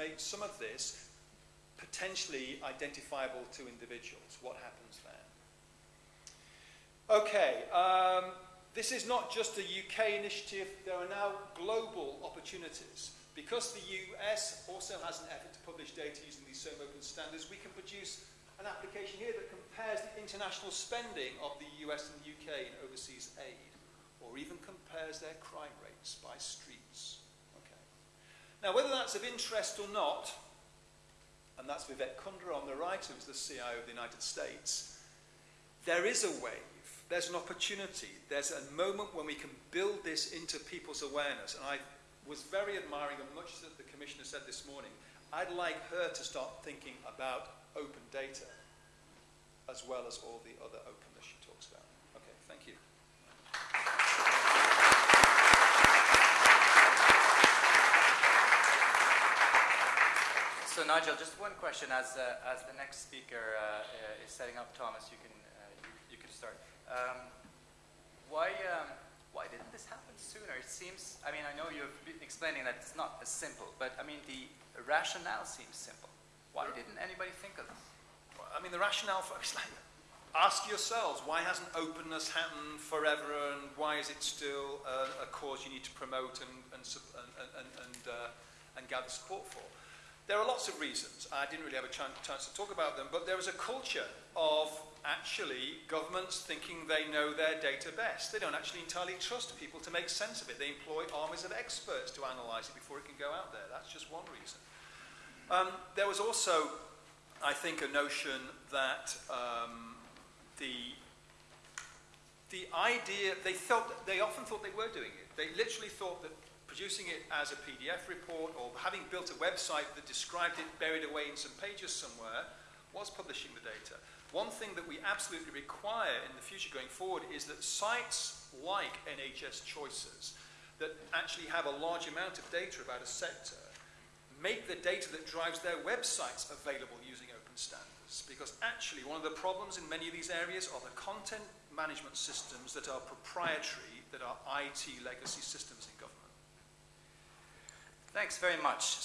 make some of this potentially identifiable to individuals. What happens then? Okay, um, this is not just a UK initiative, there are now global opportunities. Because the US also has an effort to publish data using these same open standards, we can produce an application here that compares the international spending of the US and the UK in overseas aid, or even compares their crime rates by streets. Now, whether that's of interest or not, and that's Vivek Kundra on the right, who's the CIO of the United States, there is a wave, there's an opportunity, there's a moment when we can build this into people's awareness, and I was very admiring of much that the Commissioner said this morning. I'd like her to start thinking about open data as well as all the other openness she talks about. Okay, thank you. So Nigel, just one question as, uh, as the next speaker uh, uh is setting up, Thomas, you can, uh, you, you, can start. Um, why, um, why didn't this happen sooner? It seems, I mean, I know you've been explaining that it's not as simple, but I mean, the rationale seems simple. Why didn't anybody think of this? I mean, the rationale for it's like, ask yourselves, why hasn't openness happened forever and why is it still a, a cause you need to promote and, and, and, and, uh, and gather support for? There are lots of reasons. I didn't really have a chance, to talk about them, but there is a culture of actually governments thinking they know their data best. They don't actually entirely trust people to make sense of it. They employ armies of experts to analyze it before it can go out there. That's just one reason. Um, there was also, I think, a notion that um, the the idea they felt they often thought they were doing it. They literally thought that producing it as a PDF report or having built a website that described it buried away in some pages somewhere was publishing the data. One thing that we absolutely require in the future going forward is that sites like NHS Choices that actually have a large amount of data about a sector make the data that drives their websites available using open standards. Because actually one of the problems in many of these areas are the content management systems that are proprietary, that are IT legacy systems in government. Thanks very much. So